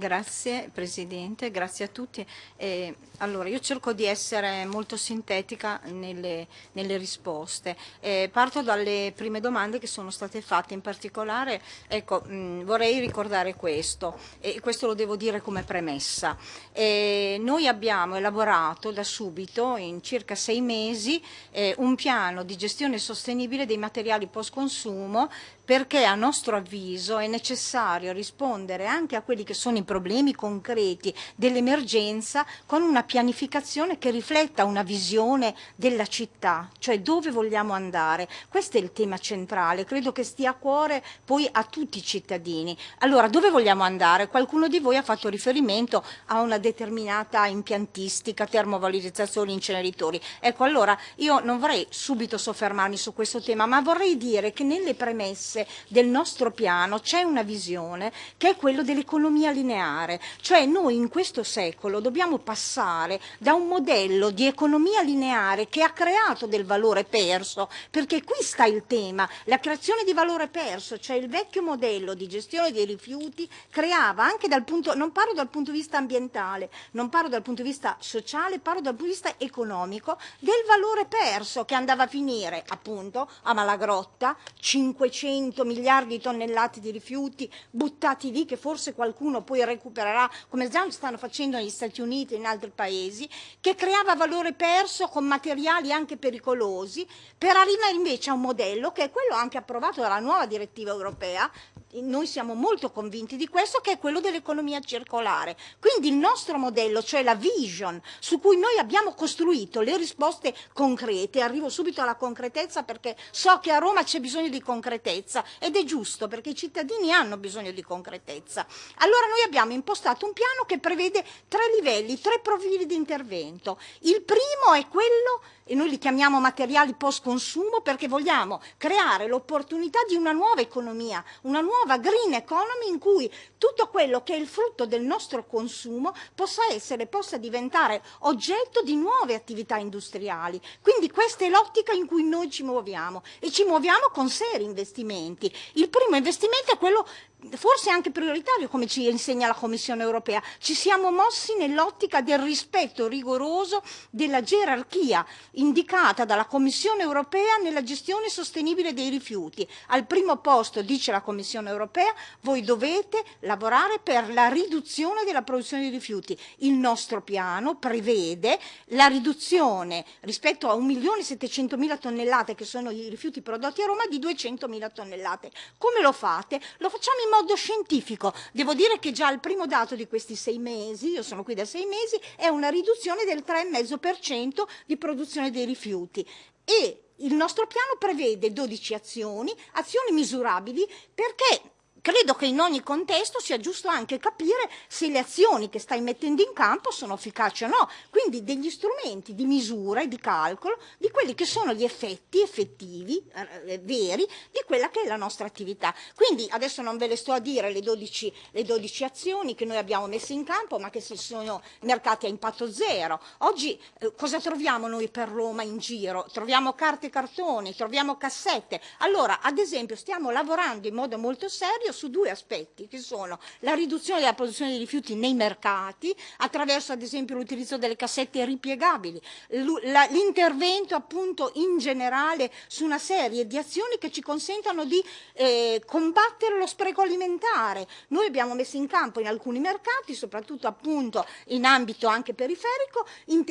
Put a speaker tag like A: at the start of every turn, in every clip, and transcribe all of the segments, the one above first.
A: Grazie Presidente, grazie a tutti. Eh, allora, io cerco di essere molto sintetica nelle, nelle risposte. Eh, parto dalle prime domande che sono state fatte, in particolare ecco, mh, vorrei ricordare questo, e questo lo devo dire come premessa. Eh, noi abbiamo elaborato da subito, in circa sei mesi, eh, un piano di gestione sostenibile dei materiali post consumo perché a nostro avviso è necessario rispondere anche a quelli che sono i problemi concreti dell'emergenza con una pianificazione che rifletta una visione della città, cioè dove vogliamo andare. Questo è il tema centrale, credo che stia a cuore poi a tutti i cittadini. Allora, dove vogliamo andare? Qualcuno di voi ha fatto riferimento a una determinata impiantistica, termovalorizzazione, inceneritori. Ecco, allora io non vorrei subito soffermarmi su questo tema, ma vorrei dire che nelle premesse base del nostro piano c'è una visione che è quello dell'economia lineare, cioè noi in questo secolo dobbiamo passare da un modello di economia lineare che ha creato del valore perso, perché qui sta il tema, la creazione di valore perso, cioè il vecchio modello di gestione dei rifiuti creava anche dal punto, non parlo dal punto di vista ambientale, non parlo dal punto di vista sociale, parlo dal punto di vista economico, del valore perso che andava a finire appunto a Malagrotta, 500 100 miliardi di tonnellate di rifiuti buttati lì che forse qualcuno poi recupererà, come già stanno facendo negli Stati Uniti e in altri paesi, che creava valore perso con materiali anche pericolosi, per arrivare invece a un modello che è quello anche approvato dalla nuova direttiva europea, noi siamo molto convinti di questo, che è quello dell'economia circolare. Quindi il nostro modello, cioè la vision, su cui noi abbiamo costruito le risposte concrete, arrivo subito alla concretezza perché so che a Roma c'è bisogno di concretezza, ed è giusto perché i cittadini hanno bisogno di concretezza. Allora noi abbiamo impostato un piano che prevede tre livelli, tre profili di intervento. Il primo è quello e noi li chiamiamo materiali post consumo perché vogliamo creare l'opportunità di una nuova economia, una nuova green economy in cui tutto quello che è il frutto del nostro consumo possa essere, possa diventare oggetto di nuove attività industriali. Quindi questa è l'ottica in cui noi ci muoviamo e ci muoviamo con seri investimenti. Il primo investimento è quello forse anche prioritario come ci insegna la Commissione europea, ci siamo mossi nell'ottica del rispetto rigoroso della gerarchia indicata dalla Commissione europea nella gestione sostenibile dei rifiuti. Al primo posto, dice la Commissione europea, voi dovete lavorare per la riduzione della produzione di rifiuti. Il nostro piano prevede la riduzione rispetto a 1.700.000 tonnellate che sono i rifiuti prodotti a Roma di 200.000 tonnellate. Come lo fate? Lo facciamo in modo scientifico. Devo dire che già il primo dato di questi sei mesi, io sono qui da sei mesi, è una riduzione del 3,5% di produzione dei rifiuti. E il nostro piano prevede 12 azioni, azioni misurabili, perché credo che in ogni contesto sia giusto anche capire se le azioni che stai mettendo in campo sono efficaci o no, quindi degli strumenti di misura e di calcolo di quelli che sono gli effetti effettivi, eh, veri, di quella che è la nostra attività. Quindi adesso non ve le sto a dire le 12, le 12 azioni che noi abbiamo messo in campo, ma che si sono mercati a impatto zero. Oggi eh, cosa troviamo noi per Roma in giro? Troviamo carte e cartoni, troviamo cassette. Allora, ad esempio, stiamo lavorando in modo molto serio serio su due aspetti, che sono la riduzione della produzione di rifiuti nei mercati, attraverso ad esempio l'utilizzo delle cassette ripiegabili, l'intervento appunto in generale su una serie di azioni che ci consentano di eh, combattere lo spreco alimentare. Noi abbiamo messo in campo in alcuni mercati, soprattutto appunto in ambito anche periferico,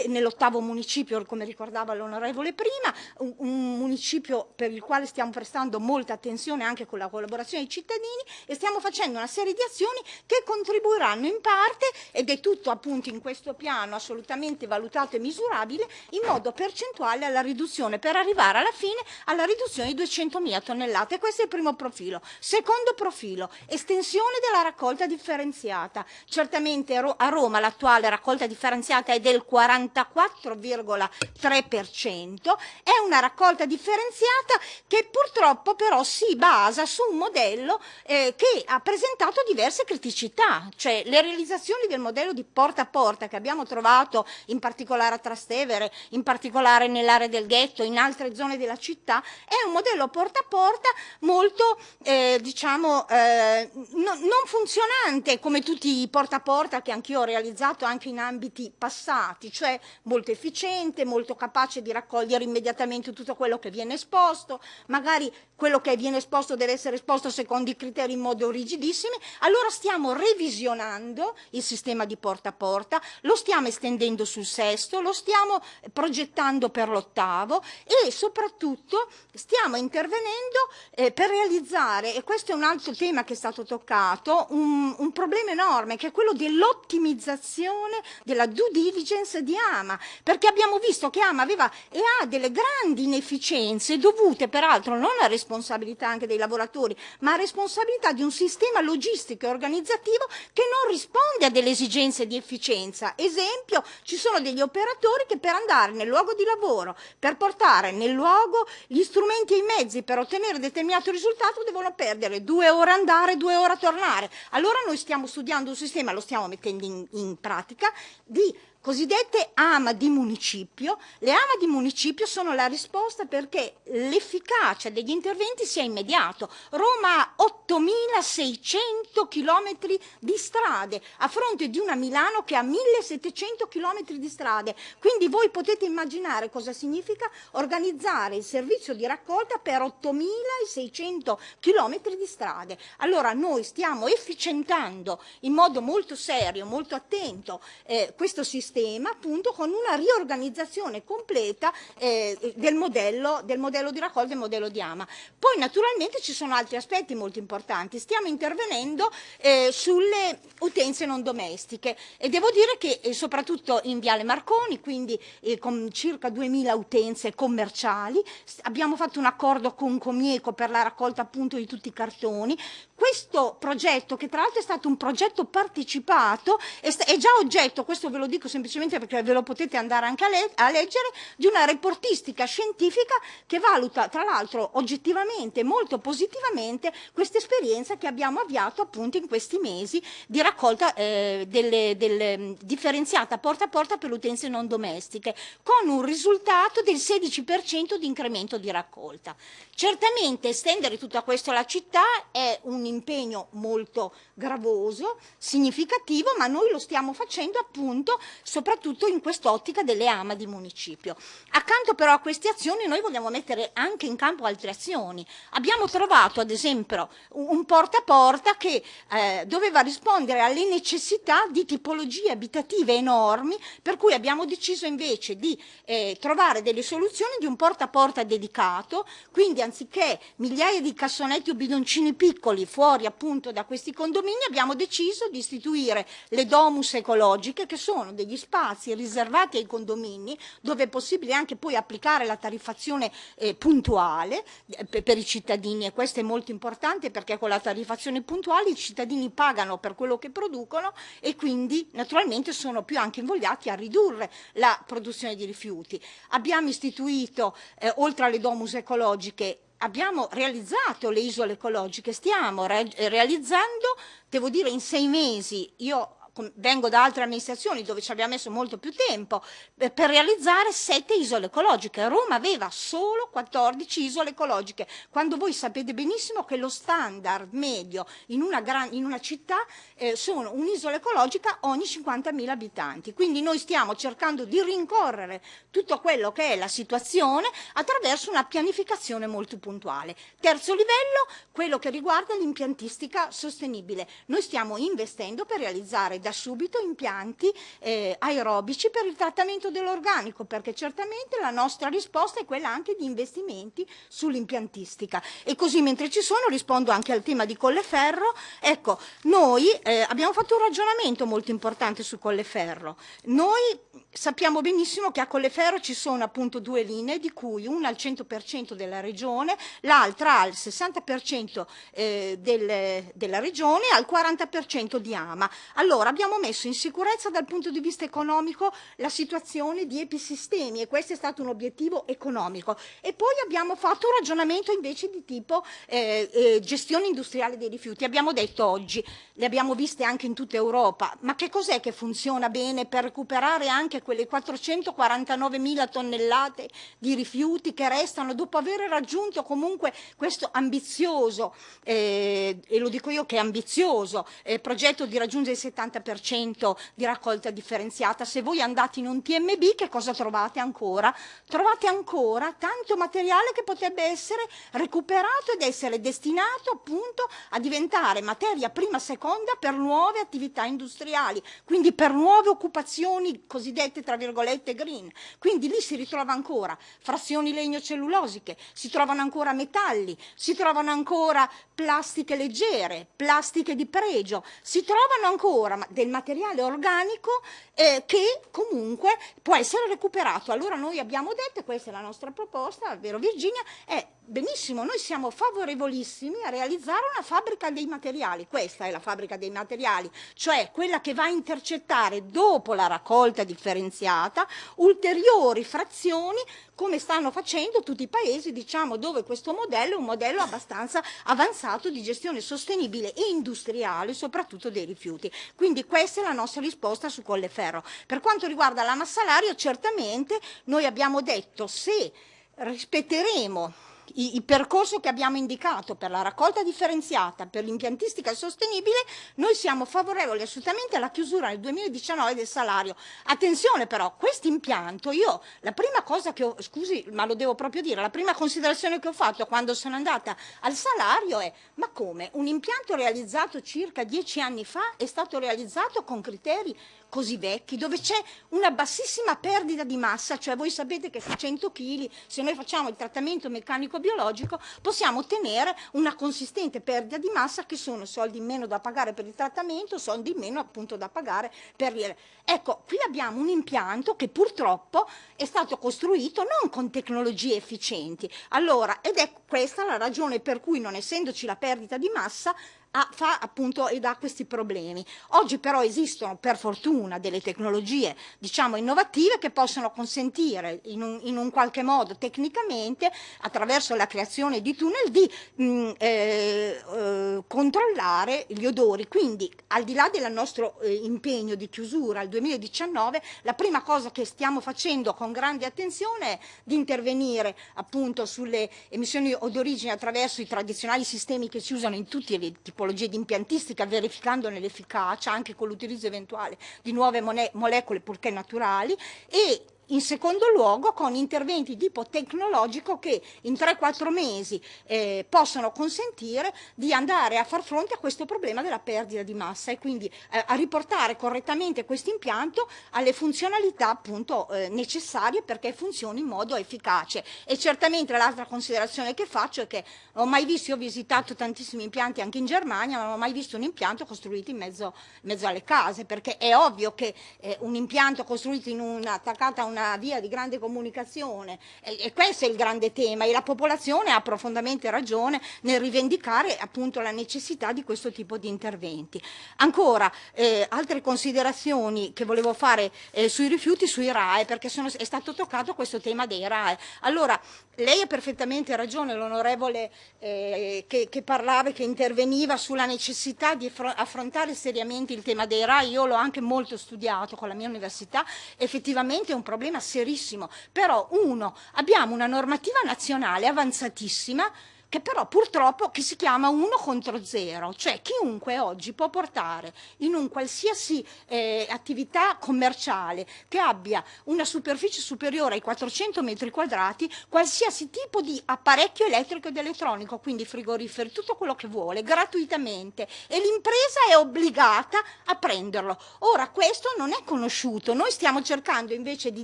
A: nell'ottavo municipio, come ricordava l'onorevole prima, un, un municipio per il quale stiamo prestando molta attenzione anche con la collaborazione dei cittadini, e stiamo facendo una serie di azioni che contribuiranno in parte, ed è tutto appunto in questo piano assolutamente valutato e misurabile, in modo percentuale alla riduzione, per arrivare alla fine alla riduzione di 200.000 tonnellate. Questo è il primo profilo. Secondo profilo, estensione della raccolta differenziata. Certamente a Roma l'attuale raccolta differenziata è del 44,3%, è una raccolta differenziata che purtroppo però si basa su un modello eh, eh, che ha presentato diverse criticità, cioè le realizzazioni del modello di porta a porta che abbiamo trovato in particolare a Trastevere, in particolare nell'area del ghetto, in altre zone della città, è un modello porta a porta molto, eh, diciamo, eh, no, non funzionante come tutti i porta a porta che anch'io ho realizzato anche in ambiti passati, cioè molto efficiente, molto capace di raccogliere immediatamente tutto quello che viene esposto, magari quello che viene esposto deve essere esposto secondo i criteri in modo rigidissimi, allora stiamo revisionando il sistema di porta a porta, lo stiamo estendendo sul sesto, lo stiamo progettando per l'ottavo e soprattutto stiamo intervenendo eh, per realizzare, e questo è un altro tema che è stato toccato, un, un problema enorme che è quello dell'ottimizzazione della due diligence di AMA, perché abbiamo visto che AMA aveva e ha delle grandi inefficienze dovute peraltro non a responsabilità anche dei lavoratori, ma a responsabilità di un sistema logistico e organizzativo che non risponde a delle esigenze di efficienza. Esempio, ci sono degli operatori che per andare nel luogo di lavoro, per portare nel luogo gli strumenti e i mezzi per ottenere determinato risultato devono perdere due ore andare, due ore tornare. Allora noi stiamo studiando un sistema, lo stiamo mettendo in, in pratica, di cosiddette AMA di municipio. Le AMA di municipio sono la risposta perché l'efficacia degli interventi sia immediato. Roma ha 8.600 km di strade a fronte di una Milano che ha 1.700 km di strade. Quindi voi potete immaginare cosa significa organizzare il servizio di raccolta per 8.600 km di strade. Allora noi stiamo efficientando in modo molto serio, molto attento eh, questo sistema sistema appunto con una riorganizzazione completa eh, del, modello, del, modello, di raccolta e del modello di AMA. Poi naturalmente ci sono altri aspetti molto importanti, stiamo intervenendo eh, sulle utenze non domestiche. E devo dire che eh, soprattutto in Viale Marconi, quindi eh, con circa 2000 utenze commerciali, abbiamo fatto un accordo con Comieco per la raccolta appunto di tutti i cartoni, questo progetto, che tra l'altro è stato un progetto partecipato, è, è, già oggetto, questo ve lo dico semplicemente perché ve lo potete andare anche a, le a leggere, di una reportistica scientifica che valuta tra l'altro oggettivamente, molto positivamente, questa esperienza che abbiamo avviato appunto in questi mesi di raccolta eh, delle, delle, differenziata porta a porta per utenze non domestiche, con un risultato del 16% di incremento di raccolta. Certamente estendere tutto questo alla città è un impegno molto gravoso, significativo, ma noi lo stiamo facendo appunto soprattutto in quest'ottica delle AMA di municipio. Accanto però a queste azioni noi vogliamo mettere anche in campo altre azioni. Abbiamo trovato ad esempio un porta a porta che eh, doveva rispondere alle necessità di tipologie abitative enormi, per cui abbiamo deciso invece di eh, trovare delle soluzioni di un porta a porta dedicato, quindi anziché migliaia di cassonetti o bidoncini piccoli fuori appunto da questi condomini abbiamo deciso di istituire le domus ecologiche che sono degli spazi riservati ai condomini dove è possibile anche poi applicare la tariffazione eh, puntuale eh, per, per, i cittadini. E questo è molto importante perché con la tariffazione puntuale i cittadini pagano per quello che producono e quindi naturalmente sono più anche invogliati a ridurre la produzione di rifiuti. Abbiamo istituito eh, oltre alle domus ecologiche abbiamo realizzato le isole ecologiche, stiamo re realizzando, devo dire in sei mesi, io vengo da altre amministrazioni dove ci abbiamo messo molto più tempo per realizzare sette isole ecologiche. Roma aveva solo 14 isole ecologiche, quando voi sapete benissimo che lo standard medio in una, gran, in una città eh, sono un'isola ecologica ogni 50.000 abitanti. Quindi noi stiamo cercando di rincorrere tutto quello che è la situazione attraverso una pianificazione molto puntuale. Terzo livello, quello che riguarda l'impiantistica sostenibile. Noi stiamo investendo per realizzare da da subito impianti eh, aerobici per il trattamento dell'organico, perché certamente la nostra risposta è quella anche di investimenti sull'impiantistica. E così mentre ci sono rispondo anche al tema di Colleferro. Ecco, noi eh, abbiamo fatto un ragionamento molto importante su Colleferro. Noi sappiamo benissimo che a Colleferro ci sono appunto due linee, di cui una al 100% della regione, l'altra al 60% eh, del, della regione e al 40% di AMA. Allora abbiamo messo in sicurezza dal punto di vista economico la situazione di episistemi e questo è stato un obiettivo economico. E poi abbiamo fatto un ragionamento invece di tipo eh, eh, gestione industriale dei rifiuti. Abbiamo detto oggi, le abbiamo viste anche in tutta Europa, ma che cos'è che funziona bene per recuperare anche quelle 449 mila tonnellate di rifiuti che restano dopo aver raggiunto comunque questo ambizioso, eh, e lo dico io che è ambizioso, eh, progetto di raggiungere il 70% di raccolta differenziata. Se voi andate in un TMB che cosa trovate ancora? Trovate ancora tanto materiale che potrebbe essere recuperato ed essere destinato appunto a diventare materia prima seconda per nuove attività industriali, quindi per nuove occupazioni cosiddette tra virgolette green. Quindi lì si ritrova ancora frazioni legno-cellulosiche, si trovano ancora metalli, si trovano ancora plastiche leggere, plastiche di pregio, si trovano ancora del materiale organico eh, che comunque può essere recuperato. Allora noi abbiamo detto, questa è la nostra proposta, vero Virginia, è benissimo, noi siamo favorevolissimi a realizzare una fabbrica dei materiali, questa è la fabbrica dei materiali, cioè quella che va a intercettare dopo la raccolta differenziata ulteriori frazioni come stanno facendo tutti i paesi diciamo, dove questo modello è un modello abbastanza avanzato di gestione sostenibile e industriale, soprattutto dei rifiuti. Quindi questa è la nostra risposta su Colleferro. Per quanto riguarda la massa salario, certamente noi abbiamo detto se rispetteremo il percorso che abbiamo indicato per la raccolta differenziata, per l'impiantistica sostenibile, noi siamo favorevoli assolutamente alla chiusura nel 2019 del salario. Attenzione però, questo impianto, io la prima cosa che ho, scusi ma lo devo proprio dire, la prima considerazione che ho fatto quando sono andata al salario è ma come? Un impianto realizzato circa dieci anni fa è stato realizzato con criteri così vecchi, dove c'è una bassissima perdita di massa, cioè voi sapete che su 100 kg, se noi facciamo il trattamento meccanico-biologico, possiamo ottenere una consistente perdita di massa che sono soldi in meno da pagare per il trattamento, soldi in meno appunto da pagare per il... Ecco, qui abbiamo un impianto che purtroppo è stato costruito non con tecnologie efficienti. Allora, ed è questa la ragione per cui non essendoci la perdita di massa, ha, fa appunto ed ha questi problemi. Oggi però esistono per fortuna delle tecnologie diciamo innovative che possono consentire in un, in un qualche modo tecnicamente attraverso la creazione di tunnel di mh, mm, eh, eh, controllare gli odori. Quindi al di là del nostro eh, impegno di chiusura al 2019 la prima cosa che stiamo facendo con grande attenzione è di intervenire appunto sulle emissioni odorigene attraverso i tradizionali sistemi che si usano in tutti i tipi tipologie di impiantistica, verificandone l'efficacia anche con l'utilizzo eventuale di nuove molecole purché naturali e in secondo luogo con interventi di tipo tecnologico che in 3-4 mesi eh, possono consentire di andare a far fronte a questo problema della perdita di massa e quindi eh, a riportare correttamente questo impianto alle funzionalità appunto eh, necessarie perché funzioni in modo efficace. E certamente l'altra considerazione che faccio è che ho mai visto, ho visitato tantissimi impianti anche in Germania, ma non ho mai visto un impianto costruito in mezzo, in mezzo alle case, perché è ovvio che eh, un impianto costruito in una, attaccato a una una via di grande comunicazione e, e, questo è il grande tema e la popolazione ha profondamente ragione nel rivendicare appunto la necessità di questo tipo di interventi. Ancora, eh, altre considerazioni che volevo fare eh, sui rifiuti, sui RAE, perché sono, è stato toccato questo tema dei RAE. Allora, lei ha perfettamente ragione, l'onorevole eh, che, che parlava che interveniva sulla necessità di affrontare seriamente il tema dei RAE, io l'ho anche molto studiato con la mia università, effettivamente è un problema problema serissimo, però uno, abbiamo una normativa nazionale avanzatissima che però purtroppo che si chiama 1 contro 0, cioè chiunque oggi può portare in un qualsiasi eh, attività commerciale che abbia una superficie superiore ai 400 metri quadrati qualsiasi tipo di apparecchio elettrico ed elettronico, quindi frigoriferi, tutto quello che vuole, gratuitamente e l'impresa è obbligata a prenderlo. Ora questo non è conosciuto, noi stiamo cercando invece di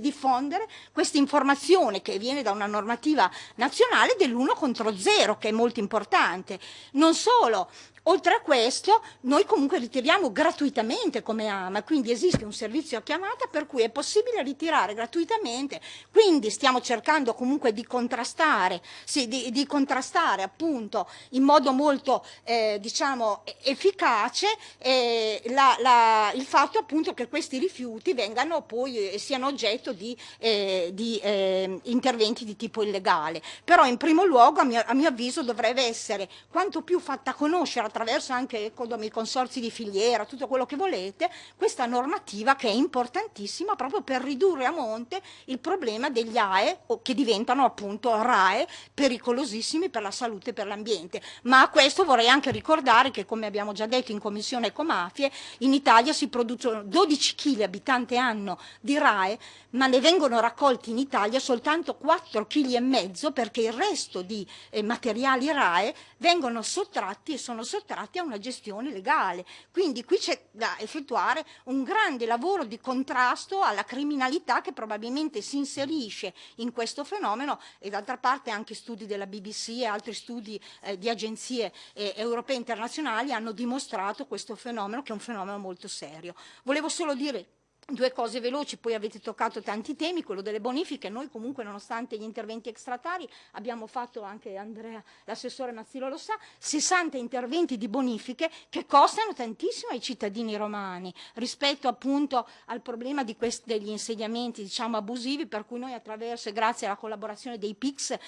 A: diffondere questa informazione che viene da una normativa nazionale dell'1 contro 0 che è molto importante. Non solo, Oltre a questo, noi comunque ritiriamo gratuitamente come AMA, quindi esiste un servizio a chiamata per cui è possibile ritirare gratuitamente, quindi stiamo cercando comunque di contrastare, sì, di, di contrastare appunto in modo molto eh, diciamo efficace eh, la, la, il fatto appunto che questi rifiuti vengano poi eh, siano oggetto di, eh, di eh, interventi di tipo illegale. Però in primo luogo a mio, a mio avviso dovrebbe essere quanto più fatta conoscere attraverso anche i consorzi di filiera, tutto quello che volete, questa normativa che è importantissima proprio per ridurre a monte il problema degli AE che diventano appunto RAE pericolosissimi per la salute e per l'ambiente. Ma a questo vorrei anche ricordare che come abbiamo già detto in Commissione Ecomafie, in Italia si producono 12 kg abitante anno di RAE, ma ne vengono raccolti in Italia soltanto 4 kg perché il resto di eh, materiali RAE vengono sottratti e sono sottratti a una gestione legale. Quindi qui c'è da effettuare un grande lavoro di contrasto alla criminalità che probabilmente si inserisce in questo fenomeno e d'altra parte anche studi della BBC e altri studi eh, di agenzie eh, europee internazionali hanno dimostrato questo fenomeno che è un fenomeno molto serio. Volevo solo dire Due cose veloci, poi avete toccato tanti temi, quello delle bonifiche, noi comunque nonostante gli interventi extratari abbiamo fatto anche Andrea, l'assessore Mazzillo lo sa, 60 interventi di bonifiche che costano tantissimo ai cittadini romani rispetto appunto al problema questi, degli insediamenti diciamo abusivi per cui noi attraverso e grazie alla collaborazione dei PIX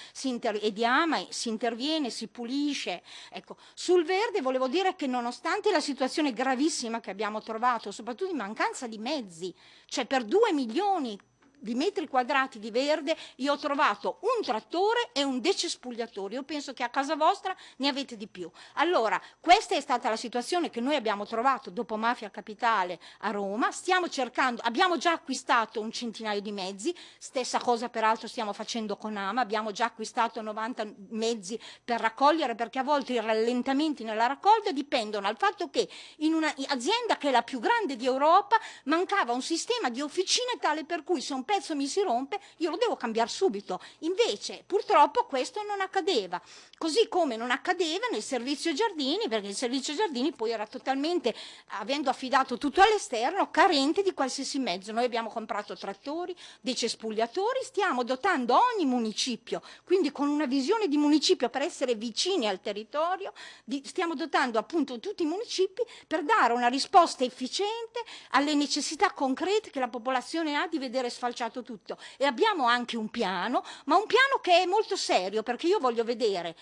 A: e di AMA si interviene, si pulisce. Ecco, sul verde volevo dire che nonostante la situazione gravissima che abbiamo trovato, soprattutto in mancanza di mezzi, cioè per 2 milioni di metri quadrati di verde io ho trovato un trattore e un decespugliatore. Io penso che a casa vostra ne avete di più. Allora, questa è stata la situazione che noi abbiamo trovato dopo Mafia Capitale a Roma. Stiamo cercando, abbiamo già acquistato un centinaio di mezzi, stessa cosa peraltro stiamo facendo con Ama, abbiamo già acquistato 90 mezzi per raccogliere perché a volte i rallentamenti nella raccolta dipendono dal fatto che in un'azienda che è la più grande di Europa mancava un sistema di officine tale per cui se un pezzo mi si rompe, io lo devo cambiare subito. Invece, purtroppo, questo non accadeva. Così come non accadeva nel servizio giardini, perché il servizio giardini poi era totalmente, avendo affidato tutto all'esterno, carente di qualsiasi mezzo. Noi abbiamo comprato trattori, dei cespugliatori, stiamo dotando ogni municipio, quindi con una visione di municipio per essere vicini al territorio, di, stiamo dotando appunto tutti i municipi per dare una risposta efficiente alle necessità concrete che la popolazione ha di vedere sfalciate tracciato tutto. E abbiamo anche un piano, ma un piano che è molto serio perché io voglio vedere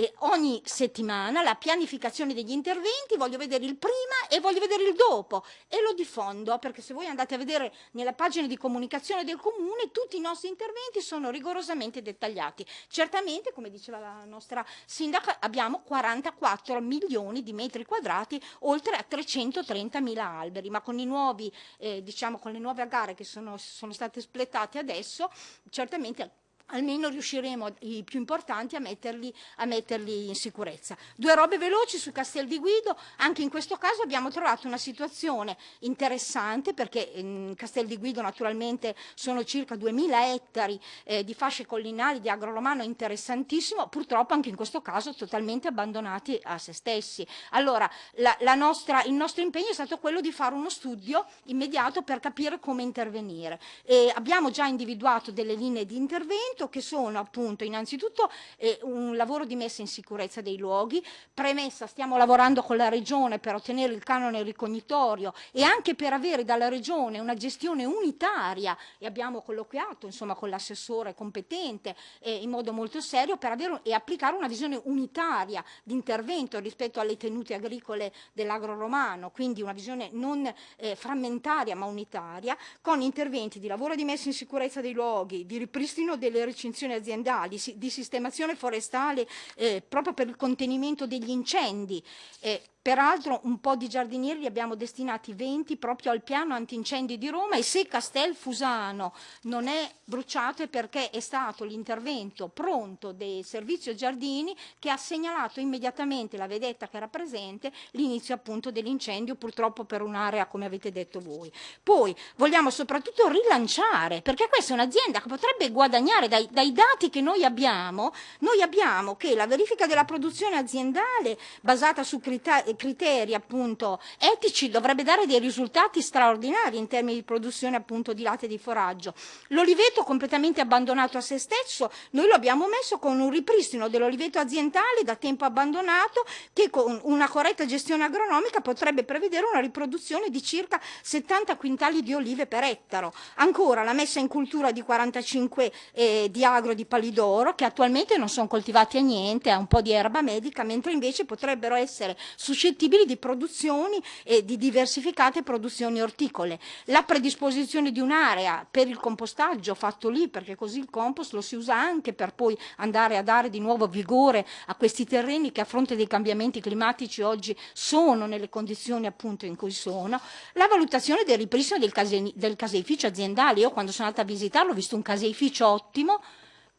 A: e ogni settimana la pianificazione degli interventi, voglio vedere il prima e voglio vedere il dopo e lo diffondo perché se voi andate a vedere nella pagina di comunicazione del comune tutti i nostri interventi sono rigorosamente dettagliati. Certamente, come diceva la nostra sindaca, abbiamo 44 milioni di metri quadrati oltre a 330 mila alberi, ma con, nuovi, eh, diciamo, con le nuove gare che sono, sono state splettate adesso, certamente almeno riusciremo i più importanti a metterli, a metterli, in sicurezza. Due robe veloci su Castel di Guido, anche in questo caso abbiamo trovato una situazione interessante perché in Castel di Guido naturalmente sono circa 2000 ettari eh, di fasce collinari di agroromano interessantissimo, purtroppo anche in questo caso totalmente abbandonati a se stessi. Allora la, la nostra, il nostro impegno è stato quello di fare uno studio immediato per capire come intervenire. E abbiamo già individuato delle linee di intervento intervento che sono appunto innanzitutto eh, un lavoro di messa in sicurezza dei luoghi, premessa stiamo lavorando con la Regione per ottenere il canone ricognitorio e anche per avere dalla Regione una gestione unitaria. E abbiamo colloquiato insomma con l'assessore competente eh, in modo molto serio per avere e applicare una visione unitaria di intervento rispetto alle tenute agricole dell'agro romano, quindi una visione non eh, frammentaria ma unitaria, con interventi di lavoro di messa in sicurezza dei luoghi, di ripristino delle recinzioni aziendali, di sistemazione forestale eh, proprio per il contenimento degli incendi. Eh, Peraltro un po' di giardinieri li abbiamo destinati 20 proprio al piano antincendi di Roma e se Castel Fusano non è bruciato è perché è stato l'intervento pronto del servizio giardini che ha segnalato immediatamente la vedetta che era presente l'inizio appunto dell'incendio purtroppo per un'area come avete detto voi. Poi vogliamo soprattutto rilanciare perché questa è un'azienda che potrebbe guadagnare dai, dai dati che noi abbiamo, noi abbiamo che la verifica della produzione aziendale basata su criteri criteri appunto etici dovrebbe dare dei risultati straordinari in termini di produzione appunto di latte di foraggio. L'oliveto completamente abbandonato a se stesso, noi lo abbiamo messo con un ripristino dell'oliveto aziendale da tempo abbandonato che con una corretta gestione agronomica potrebbe prevedere una riproduzione di circa 70 quintali di olive per ettaro. Ancora la messa in cultura di 45 eh, di agro di palidoro che attualmente non sono coltivati a niente, a un po' di erba medica, mentre invece potrebbero essere suscettibili suscettibili di produzioni e di diversificate produzioni orticole. La predisposizione di un'area per il compostaggio fatto lì, perché così il compost lo si usa anche per poi andare a dare di nuovo vigore a questi terreni che a fronte dei cambiamenti climatici oggi sono nelle condizioni appunto in cui sono. La valutazione del ripristino del, case, del caseificio aziendale, io quando sono andata a visitarlo ho visto un caseificio ottimo,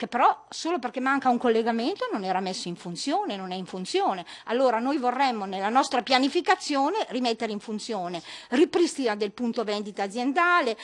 A: che però solo perché manca un collegamento non era messo in funzione, non è in funzione. Allora noi vorremmo nella nostra pianificazione rimettere in funzione ripristina del punto vendita aziendale,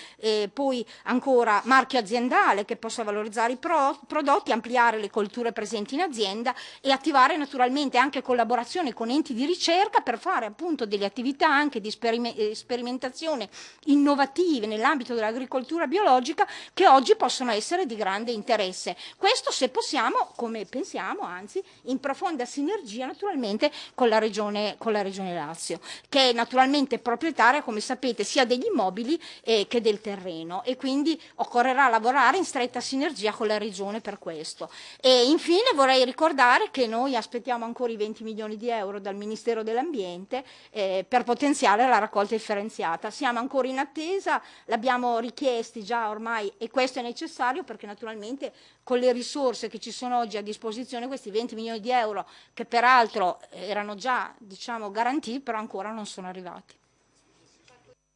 A: poi ancora marchio aziendale che possa valorizzare i pro prodotti, ampliare le colture presenti in azienda e attivare naturalmente anche collaborazione con enti di ricerca per fare appunto delle attività anche di eh, sperimentazione innovative nell'ambito dell'agricoltura biologica che oggi possono essere di grande interesse. Questo se possiamo, come pensiamo, anzi, in profonda sinergia naturalmente con la Regione, con la regione Lazio, che è naturalmente proprietaria, come sapete, sia degli immobili eh, che del terreno e quindi occorrerà lavorare in stretta sinergia con la Regione per questo. E infine vorrei ricordare che noi aspettiamo ancora i 20 milioni di euro dal Ministero dell'Ambiente eh, per potenziare la raccolta differenziata. Siamo ancora in attesa, l'abbiamo richiesti già ormai e questo è necessario perché naturalmente con le risorse che ci sono oggi a disposizione, questi 20 milioni di euro che peraltro erano già diciamo, garantiti, però ancora non sono arrivati.